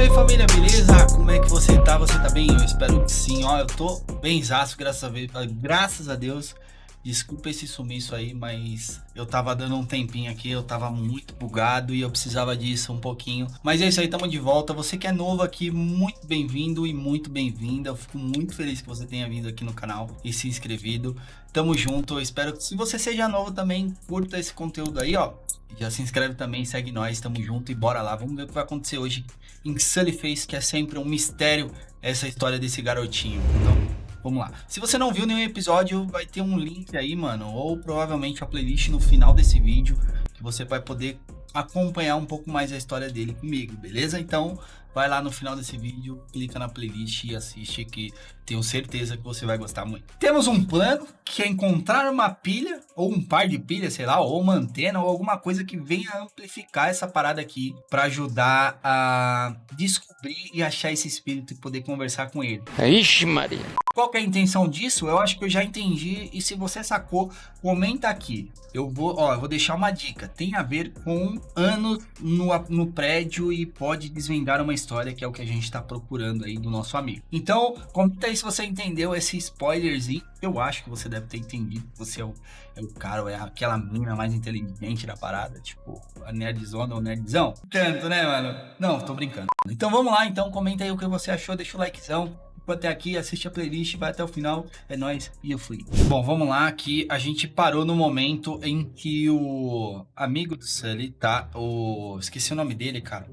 Salve aí família, beleza? Como é que você tá? Você tá bem? Eu espero que sim, ó, eu tô benzaço, graças a, graças a Deus. Desculpa esse sumiço aí, mas eu tava dando um tempinho aqui, eu tava muito bugado e eu precisava disso um pouquinho. Mas é isso aí, tamo de volta. Você que é novo aqui, muito bem-vindo e muito bem-vinda. Eu fico muito feliz que você tenha vindo aqui no canal e se inscrevido. Tamo junto, eu espero que se você seja novo também, curta esse conteúdo aí, ó. Já se inscreve também, segue nós, tamo junto e bora lá. Vamos ver o que vai acontecer hoje em Sully Face, que é sempre um mistério essa história desse garotinho. Então, Vamos lá. Se você não viu nenhum episódio, vai ter um link aí, mano, ou provavelmente a playlist no final desse vídeo, que você vai poder acompanhar um pouco mais a história dele comigo, beleza? Então, vai lá no final desse vídeo, clica na playlist e assiste que tenho certeza que você vai gostar muito. Temos um plano que é encontrar uma pilha, ou um par de pilhas, sei lá, ou uma antena, ou alguma coisa que venha amplificar essa parada aqui para ajudar a descobrir e achar esse espírito e poder conversar com ele. Ixi, Maria. Qual é a intenção disso? Eu acho que eu já entendi e se você sacou, comenta aqui. Eu vou, ó, eu vou deixar uma dica. Tem a ver com anos no, no prédio e pode desvendar uma história que é o que a gente está procurando aí do nosso amigo. Então, comenta aí se você entendeu esse spoilerzinho. Eu acho que você deve ter entendido. Você é o, é o cara, ou é aquela mina mais inteligente da parada. Tipo, a nerdzona ou nerdzão. Tanto, né, mano? Não, tô brincando. Então vamos lá, então. Comenta aí o que você achou. Deixa o likezão até aqui, assiste a playlist, vai até o final, é nóis e eu fui. Bom, vamos lá, que a gente parou no momento em que o amigo do Sully, tá? O... Esqueci o nome dele, cara.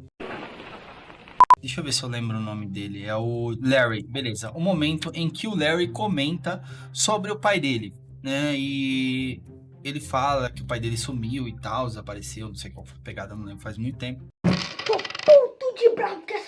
Deixa eu ver se eu lembro o nome dele. É o Larry, beleza. O momento em que o Larry comenta sobre o pai dele, né? E ele fala que o pai dele sumiu e tal, desapareceu, não sei qual foi a pegada, não lembro, faz muito tempo. Tô puto de bravo com essas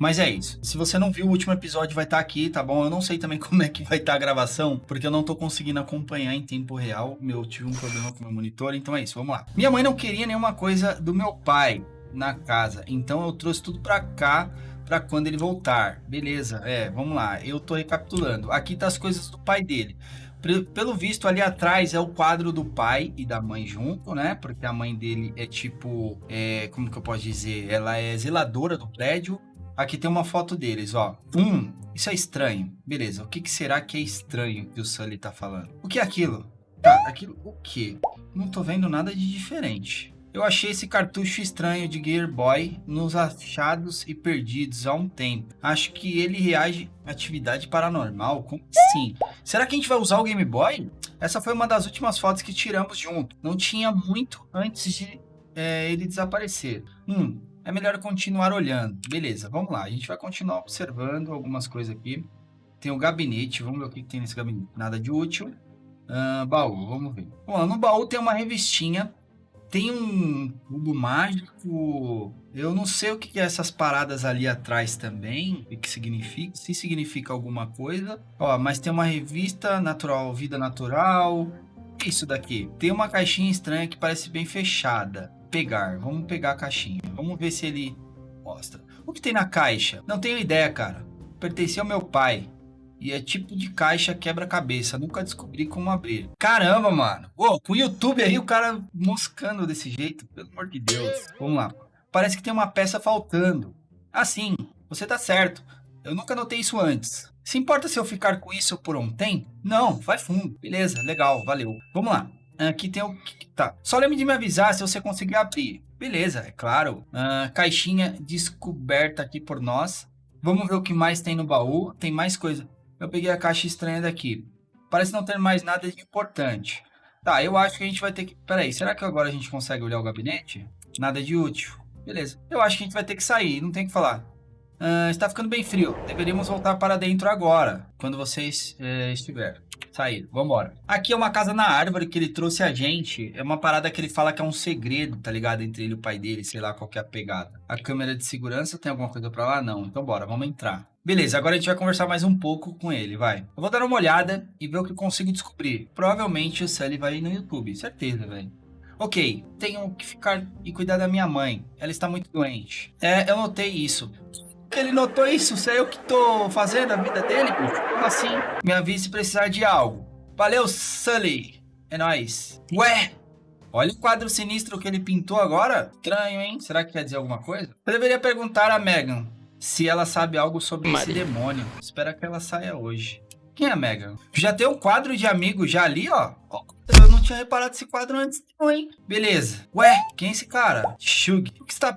mas é isso. Se você não viu o último episódio, vai estar tá aqui, tá bom? Eu não sei também como é que vai estar tá a gravação, porque eu não tô conseguindo acompanhar em tempo real. Eu tive um problema com o meu monitor, então é isso, vamos lá. Minha mãe não queria nenhuma coisa do meu pai na casa, então eu trouxe tudo pra cá para quando ele voltar. Beleza, é, vamos lá. Eu tô recapitulando. Aqui tá as coisas do pai dele. Pelo visto, ali atrás é o quadro do pai e da mãe junto, né? Porque a mãe dele é tipo, é, como que eu posso dizer? Ela é zeladora do prédio Aqui tem uma foto deles, ó. Hum, isso é estranho. Beleza, o que, que será que é estranho que o Sully tá falando? O que é aquilo? Tá, aquilo o quê? Não tô vendo nada de diferente. Eu achei esse cartucho estranho de Gear Boy nos achados e perdidos há um tempo. Acho que ele reage à atividade paranormal. Como assim? Será que a gente vai usar o Game Boy? Essa foi uma das últimas fotos que tiramos junto. Não tinha muito antes de é, ele desaparecer. Hum, é melhor continuar olhando. Beleza, vamos lá. A gente vai continuar observando algumas coisas aqui. Tem o gabinete, vamos ver o que tem nesse gabinete. Nada de útil. Uh, baú, vamos ver. Bom, no baú tem uma revistinha. Tem um cubo mágico. Eu não sei o que é essas paradas ali atrás também. O que significa. Se significa alguma coisa. Ó, mas tem uma revista natural, vida natural. Isso daqui. Tem uma caixinha estranha que parece bem fechada pegar. Vamos pegar a caixinha. Vamos ver se ele mostra. O que tem na caixa? Não tenho ideia, cara. Pertencia ao meu pai. E é tipo de caixa quebra-cabeça. Nunca descobri como abrir. Caramba, mano. Com o YouTube aí, o cara moscando desse jeito. Pelo amor de Deus. Vamos lá. Parece que tem uma peça faltando. Assim, você tá certo. Eu nunca notei isso antes. Se importa se eu ficar com isso por tempo? Não, vai fundo. Beleza, legal, valeu. Vamos lá. Aqui tem o... Tá. Só lembre de me avisar se você conseguir abrir. Beleza, é claro. Uh, caixinha descoberta aqui por nós. Vamos ver o que mais tem no baú. Tem mais coisa. Eu peguei a caixa estranha daqui. Parece não ter mais nada de importante. Tá, eu acho que a gente vai ter que... Peraí, será que agora a gente consegue olhar o gabinete? Nada de útil. Beleza. Eu acho que a gente vai ter que sair, não tem o que falar. Uh, está ficando bem frio. Deveríamos voltar para dentro agora, quando vocês uh, estiver. Sair, vambora. Aqui é uma casa na árvore que ele trouxe a gente. É uma parada que ele fala que é um segredo, tá ligado? Entre ele e o pai dele, sei lá qual que é a pegada. A câmera de segurança tem alguma coisa pra lá? Não. Então bora, vamos entrar. Beleza, agora a gente vai conversar mais um pouco com ele, vai. Eu vou dar uma olhada e ver o que eu consigo descobrir. Provavelmente o Sully vai no YouTube, certeza, velho. Ok, tenho que ficar e cuidar da minha mãe. Ela está muito doente. É, eu notei isso ele notou isso? Isso é eu que tô fazendo a vida dele, pô? Como assim? Me avise se precisar de algo. Valeu, Sully. É nóis. Ué, Olha o quadro sinistro que ele pintou agora. Estranho, hein? Será que quer dizer alguma coisa? Eu deveria perguntar a Megan se ela sabe algo sobre esse demônio. Espera que ela saia hoje. Quem é a Megan? Já tem um quadro de amigo já ali, ó. Eu não tinha reparado esse quadro antes, não, hein? Beleza. Ué, quem é esse cara? Shug. O que está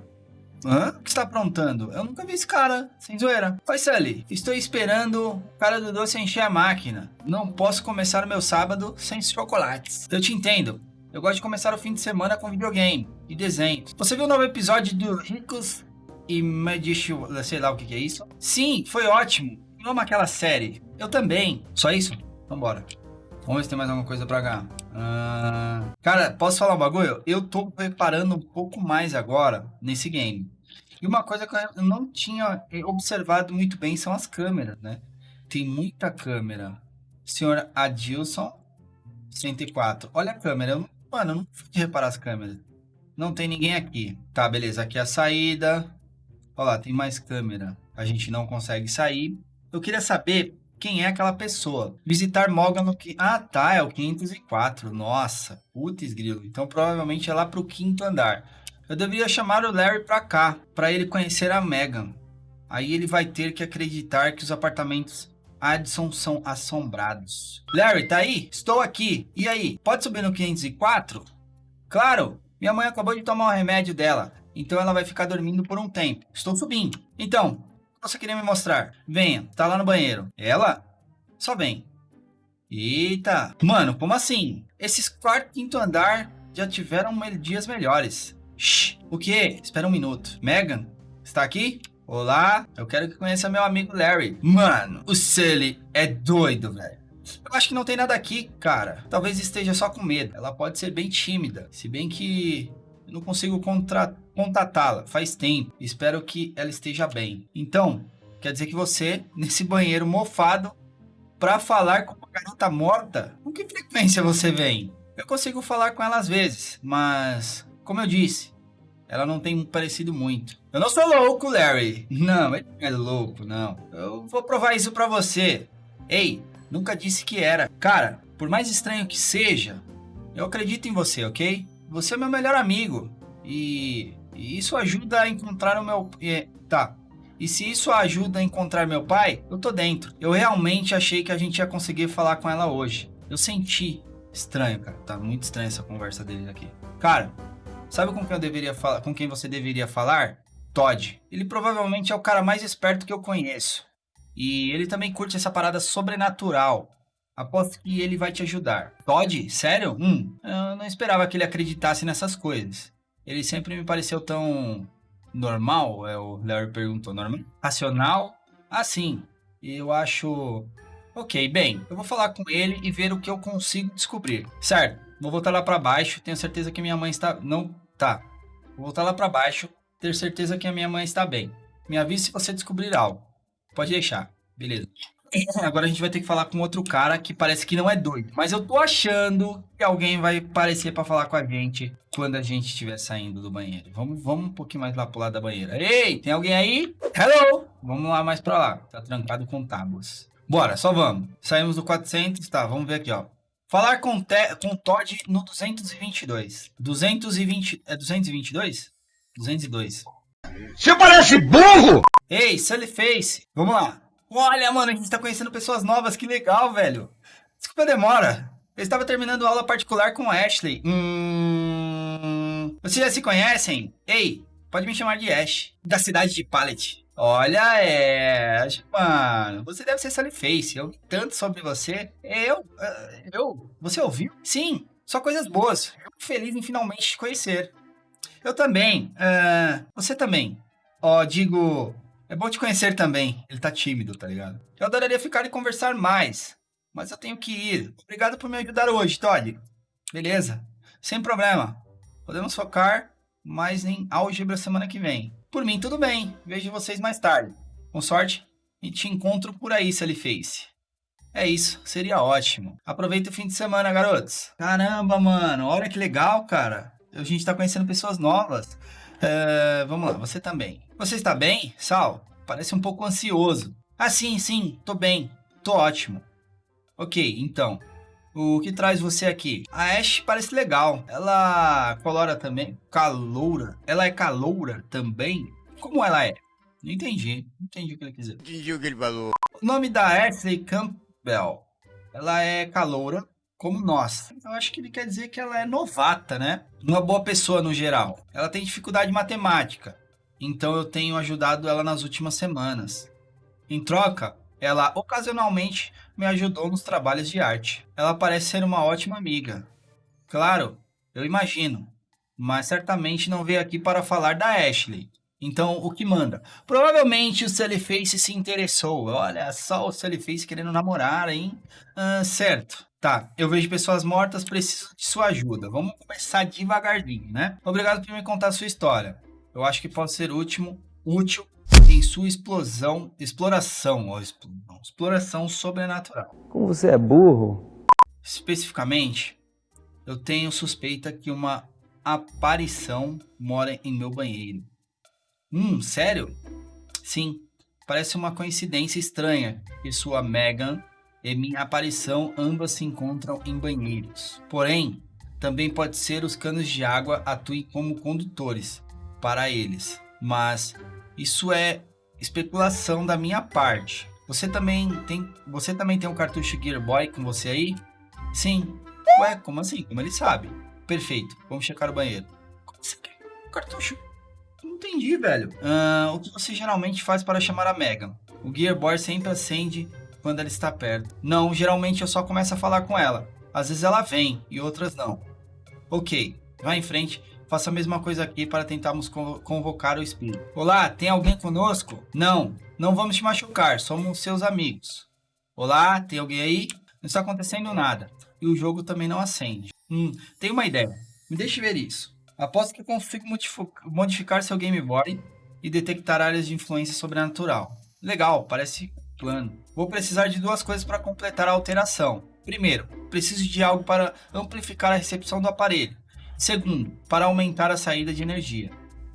Hã? O que está aprontando? Eu nunca vi esse cara, sem zoeira. Oi, Sully. Estou esperando o cara do doce encher a máquina. Não posso começar o meu sábado sem chocolates. Eu te entendo. Eu gosto de começar o fim de semana com videogame e desenhos. Você viu o novo episódio do Ricos e Magician... Sei lá o que, que é isso? Sim, foi ótimo. Eu amo aquela série. Eu também. Só isso? Vambora. Vamos ver se tem mais alguma coisa pra cá. Uh... Cara, posso falar um bagulho? Eu tô reparando um pouco mais agora nesse game. E uma coisa que eu não tinha observado muito bem são as câmeras, né? Tem muita câmera. Senhor Adilson, 104. Olha a câmera. Mano, eu não fui reparar as câmeras. Não tem ninguém aqui. Tá, beleza. Aqui é a saída. Olha lá, tem mais câmera. A gente não consegue sair. Eu queria saber quem é aquela pessoa. Visitar Moga no... Ah, tá. É o 504. Nossa. Putz, grilo. Então, provavelmente é lá pro quinto andar. Eu deveria chamar o Larry pra cá, para ele conhecer a Megan. Aí ele vai ter que acreditar que os apartamentos Addison são assombrados. Larry, tá aí? Estou aqui. E aí? Pode subir no 504? Claro! Minha mãe acabou de tomar o remédio dela, então ela vai ficar dormindo por um tempo. Estou subindo. Então, você queria me mostrar? Venha, tá lá no banheiro. Ela? Só vem. Eita! Mano, como assim? Esses quarto quinto andar já tiveram dias melhores. O quê? Espera um minuto. Megan, está aqui? Olá, eu quero que conheça meu amigo Larry. Mano, o Sully é doido, velho. Eu acho que não tem nada aqui, cara. Talvez esteja só com medo. Ela pode ser bem tímida. Se bem que eu não consigo contatá-la faz tempo. Espero que ela esteja bem. Então, quer dizer que você, nesse banheiro mofado, para falar com uma garota morta, com que frequência você vem? Eu consigo falar com ela às vezes, mas, como eu disse, ela não tem parecido muito. Eu não sou louco, Larry. Não, ele não é louco, não. Eu vou provar isso pra você. Ei, nunca disse que era. Cara, por mais estranho que seja, eu acredito em você, ok? Você é meu melhor amigo. E, e isso ajuda a encontrar o meu... É, tá. E se isso ajuda a encontrar meu pai, eu tô dentro. Eu realmente achei que a gente ia conseguir falar com ela hoje. Eu senti. Estranho, cara. Tá muito estranha essa conversa deles aqui. Cara, Sabe com quem eu deveria falar, com quem você deveria falar? Todd. Ele provavelmente é o cara mais esperto que eu conheço. E ele também curte essa parada sobrenatural. Aposto que ele vai te ajudar. Todd? Sério? Hum, eu não esperava que ele acreditasse nessas coisas. Ele sempre me pareceu tão normal, é o Larry perguntou, normal? Racional? Assim, eu acho... Ok, bem, eu vou falar com ele e ver o que eu consigo descobrir. Certo, vou voltar lá para baixo, tenho certeza que minha mãe está... não Tá. Vou voltar lá para baixo, ter certeza que a minha mãe está bem. Me avise se você descobrir algo. Pode deixar. Beleza. Agora a gente vai ter que falar com outro cara que parece que não é doido. Mas eu tô achando que alguém vai aparecer para falar com a gente quando a gente estiver saindo do banheiro. Vamos, vamos um pouquinho mais lá pro lado da banheira. Ei, tem alguém aí? Hello! Vamos lá mais pra lá. Tá trancado com tábuas. Bora, só vamos. Saímos do 400, tá, vamos ver aqui, ó. Falar com, te, com Todd no 222. 220. É 222? 202. Você parece burro! Ei, Sully Face. Vamos lá. Olha, mano, a gente tá conhecendo pessoas novas. Que legal, velho. Desculpa a demora. Eu estava terminando aula particular com Ashley. Hum... Vocês já se conhecem? Ei, pode me chamar de Ash. Da cidade de Pallet. Olha, Ash, mano, você deve ser Face. Eu vi tanto sobre você. Eu, eh, eu, você ouviu? Sim, só coisas boas. Fico feliz em finalmente te conhecer. Eu também, uh, você também. Ó, oh, digo, é bom te conhecer também. Ele tá tímido, tá ligado? Eu adoraria ficar e conversar mais, mas eu tenho que ir. Obrigado por me ajudar hoje, Todd. Beleza, sem problema. Podemos focar mais em álgebra semana que vem. Por mim, tudo bem. Vejo vocês mais tarde. Com sorte, e te encontro por aí, ele fez. É isso, seria ótimo. Aproveita o fim de semana, garotos. Caramba, mano, olha que legal, cara. A gente tá conhecendo pessoas novas. Uh, vamos lá, você também. Você está bem, Sal? Parece um pouco ansioso. Ah, sim, sim, tô bem. Tô ótimo. Ok, então. O que traz você aqui? A Ash parece legal. Ela colora também. Caloura. Ela é caloura também? Como ela é? Não entendi. Não entendi o que ele quis dizer. Entendi o que ele falou. O nome da Ashley Campbell. Ela é caloura, como nós. Eu acho que ele quer dizer que ela é novata, né? Uma boa pessoa no geral. Ela tem dificuldade em matemática. Então eu tenho ajudado ela nas últimas semanas. Em troca, ela ocasionalmente me ajudou nos trabalhos de arte. Ela parece ser uma ótima amiga. Claro, eu imagino, mas certamente não veio aqui para falar da Ashley. Então, o que manda? Provavelmente o Face se interessou. Olha só o Face querendo namorar, hein? Ah, certo. Tá, eu vejo pessoas mortas, preciso de sua ajuda. Vamos começar devagarzinho, né? Obrigado por me contar a sua história. Eu acho que pode ser último, útil em sua explosão, exploração, ó, exploração sobrenatural. Como você é burro? Especificamente, eu tenho suspeita que uma aparição mora em meu banheiro. Hum, sério? Sim, parece uma coincidência estranha que sua Megan e minha aparição ambas se encontram em banheiros. Porém, também pode ser os canos de água atuem como condutores para eles. Mas isso é especulação da minha parte. Você também tem, você também tem um cartucho Gear Boy com você aí? Sim. Ué, como assim? Como ele sabe? Perfeito. Vamos checar o banheiro. Como você quer? Cartucho? Não entendi, velho. Uh, o que você geralmente faz para chamar a Megan? O Gear Boy sempre acende quando ela está perto. Não, geralmente eu só começo a falar com ela. Às vezes ela vem e outras não. Ok, vá em frente Faça a mesma coisa aqui para tentarmos convocar o espírito. Olá, tem alguém conosco? Não, não vamos te machucar, somos seus amigos. Olá, tem alguém aí? Não está acontecendo nada. E o jogo também não acende. Hum, tenho uma ideia. Me deixe ver isso. Aposto que consigo modificar seu Game Boy e detectar áreas de influência sobrenatural. Legal, parece plano. Vou precisar de duas coisas para completar a alteração. Primeiro, preciso de algo para amplificar a recepção do aparelho. Segundo, para aumentar a saída de energia.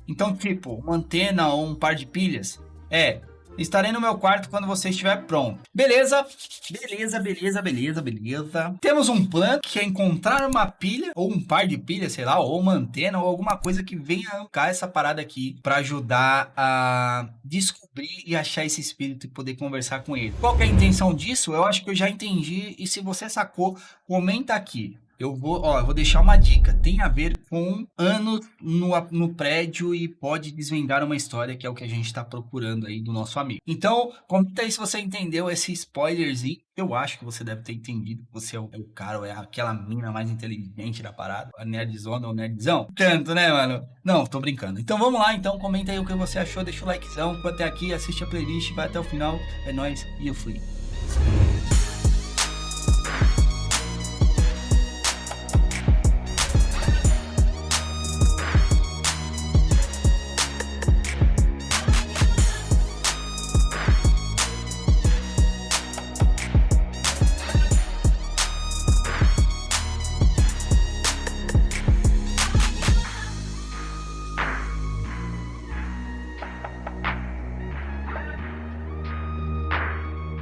Então, tipo, uma antena ou um par de pilhas? É, Estarei no meu quarto quando você estiver pronto. Beleza? Beleza, beleza, beleza, beleza. Temos um plano que é encontrar uma pilha, ou um par de pilhas, sei lá, ou uma antena, ou alguma coisa que venha arrancar essa parada aqui para ajudar a descobrir e achar esse espírito e poder conversar com ele. Qual é a intenção disso? Eu acho que eu já entendi e se você sacou, comenta aqui eu vou, ó, eu vou deixar uma dica. Tem a ver com anos no, no prédio e pode desvendar uma história que é o que a gente está procurando aí do nosso amigo. Então, comenta aí se você entendeu esse spoilerzinho. Eu acho que você deve ter entendido que você é o, é o cara ou é aquela mina mais inteligente da parada. A nerdzona ou nerdzão. Tanto, né, mano? Não, tô brincando. Então vamos lá, então. Comenta aí o que você achou. Deixa o likezão. Até aqui, assiste a playlist, vai até o final. É nóis e eu fui.